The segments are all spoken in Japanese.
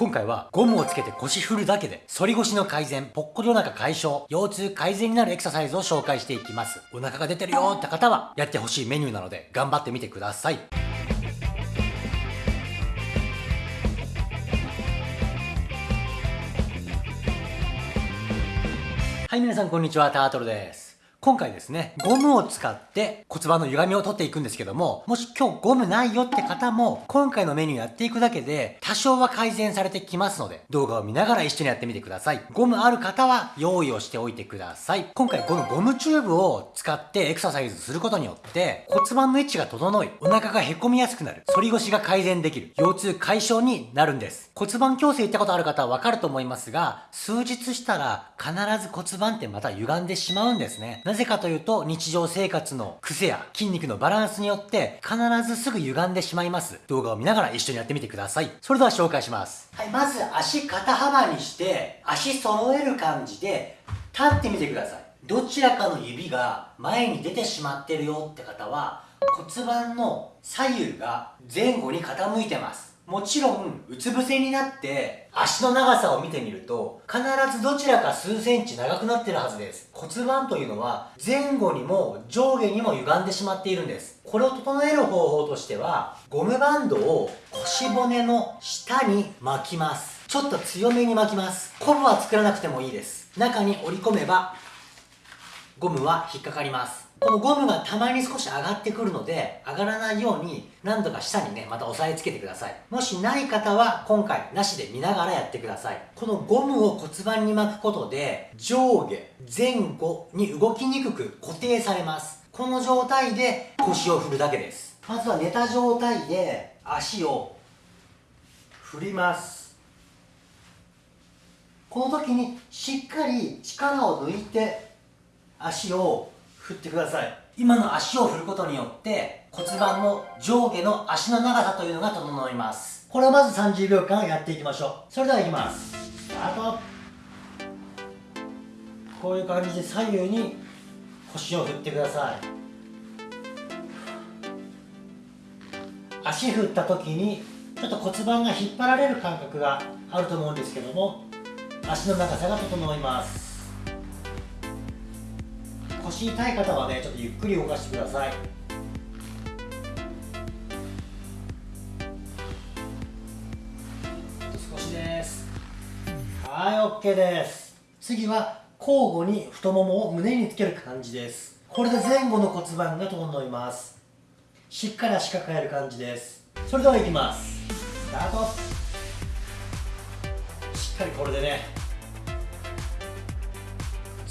今回はゴムをつけて腰振るだけで反り腰の改善、ぽっこりお腹解消、腰痛改善になるエクササイズを紹介していきます。お腹が出てるよって方はやってほしいメニューなので頑張ってみてください。はい、皆さんこんにちは、タートルです。今回ですね、ゴムを使って骨盤の歪みを取っていくんですけども、もし今日ゴムないよって方も、今回のメニューやっていくだけで、多少は改善されてきますので、動画を見ながら一緒にやってみてください。ゴムある方は用意をしておいてください。今回このゴムチューブを使ってエクササイズすることによって、骨盤の位置が整い、お腹が凹みやすくなる、反り腰が改善できる、腰痛解消になるんです。骨盤矯正行ったことある方はわかると思いますが、数日したら必ず骨盤ってまた歪んでしまうんですね。なぜかというと、日常生活の癖や筋肉のバランスによって必ずすぐ歪んでしまいます。動画を見ながら一緒にやってみてください。それでは紹介します。はい、まず足肩幅にして、足揃える感じで立ってみてください。どちらかの指が前に出てしまってるよって方は骨盤の左右が前後に傾いてます。もちろん、うつ伏せになって、足の長さを見てみると、必ずどちらか数センチ長くなってるはずです。骨盤というのは、前後にも上下にも歪んでしまっているんです。これを整える方法としては、ゴムバンドを腰骨の下に巻きます。ちょっと強めに巻きます。コブは作らなくてもいいです。中に折り込めば、ゴムは引っかかります。このゴムがたまに少し上がってくるので、上がらないように何度か下にね、また押さえつけてください。もしない方は今回なしで見ながらやってください。このゴムを骨盤に巻くことで、上下、前後に動きにくく固定されます。この状態で腰を振るだけです。まずは寝た状態で足を振ります。この時にしっかり力を抜いて足を振ってください。今の足を振ることによって骨盤の上下の足の長さというのが整います。これをまず30秒間やっていきましょう。それではいきます。スタート。こういう感じで左右に腰を振ってください。足振った時にちょっと骨盤が引っ張られる感覚があると思うんですけども足の長さが整います。腰痛い方はねちょっとゆっくり動かしてください。少しです。はい OK です。次は交互に太ももを胸につける感じです。これで前後の骨盤が整います。しっかり足抱える感じです。それではいきます。スタート。しっかりこれでね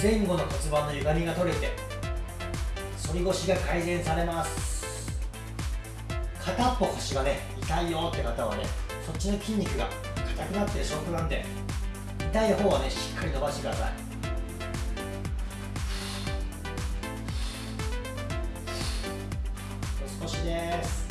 前後の骨盤の歪みが取れて反り腰が改善されます。片っぽ腰がね痛いよって方はねそっちの筋肉が硬くなってる証拠なんで痛い方はねしっかり伸ばしてください。少しです。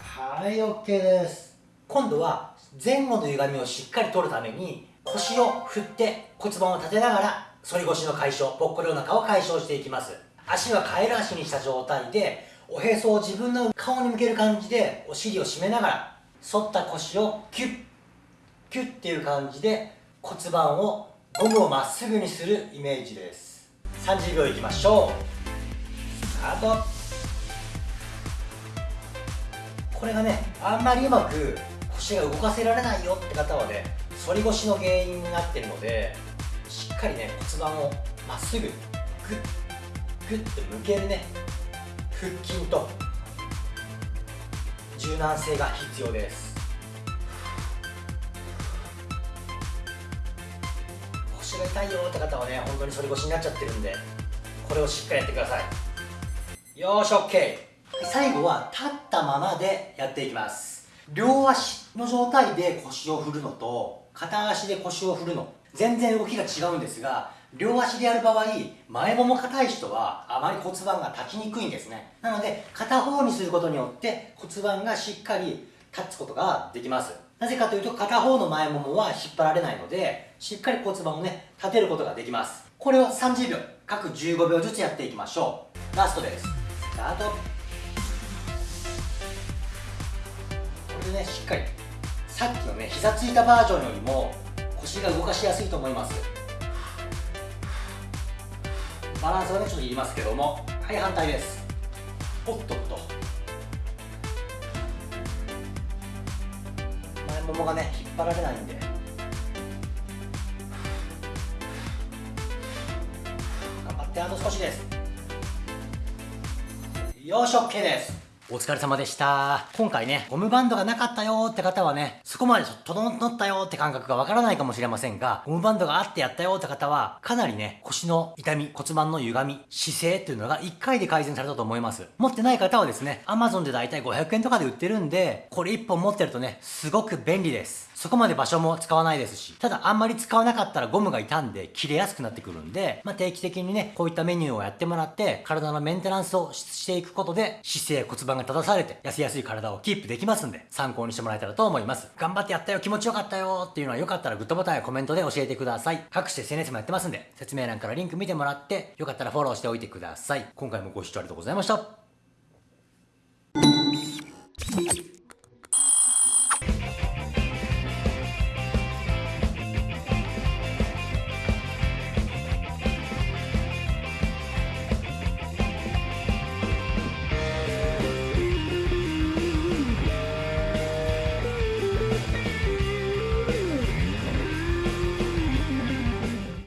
はい OK です。今度は前後の歪みをしっかり取るために腰を振って骨盤を立てながら反り腰の解消ぽっこりお腹を解消していきます。足はカエル足にした状態でおへそを自分の顔に向ける感じでお尻を締めながら反った腰をキュッキュッっていう感じで骨盤をゴムをまっすぐにするイメージです。30秒いきましょう。スタート。これがねあんまりうまく腰が動かせられないよって方はね反り腰の原因になってるのでしっかりね骨盤をまっすぐグッグッと向けるね腹筋と柔軟性が必要です。腰が痛いよって方はね本当に反り腰になっちゃってるんでこれをしっかりやってください。よーし OK 最後は立ったままでやっていきます。両足の状態で腰を振るのと片足で腰を振るの全然動きが違うんですが両足でやる場合前もも硬い人はあまり骨盤が立ちにくいんですね。なので片方にすることによって骨盤がしっかり立つことができます。なぜかというと片方の前ももは引っ張られないのでしっかり骨盤をね立てることができます。これを30秒各15秒ずつやっていきましょう。ラストです。スタート。これでねしっかりさっきのね膝ついたバージョンよりも腰が動かしやすいと思います。バランスはねちょっといりますけどもはい反対です。おっとっと。前ももがね引っ張られないんで。頑張ってあと少しです。よし OK です。お疲れ様でした。今回ね、ゴムバンドがなかったよって方はね、そこまで整ったよって感覚がわからないかもしれませんが、ゴムバンドがあってやったよって方は、かなりね、腰の痛み、骨盤の歪み、姿勢っていうのが1回で改善されたと思います。持ってない方はですね、Amazon でだいたい500円とかで売ってるんで、これ1本持ってるとね、すごく便利です。そこまで場所も使わないですし、ただあんまり使わなかったらゴムが傷んで切れやすくなってくるんで、まあ、定期的にね、こういったメニューをやってもらって、体のメンテナンスをしていくことで、姿勢、骨盤が正されて、痩せやすい体をキープできますんで、参考にしてもらえたらと思います。頑張ってやったよ、気持ちよかったよっていうのはよかったらグッドボタンやコメントで教えてください。各種 SNS もやってますんで、説明欄からリンク見てもらって、よかったらフォローしておいてください。今回もご視聴ありがとうございました。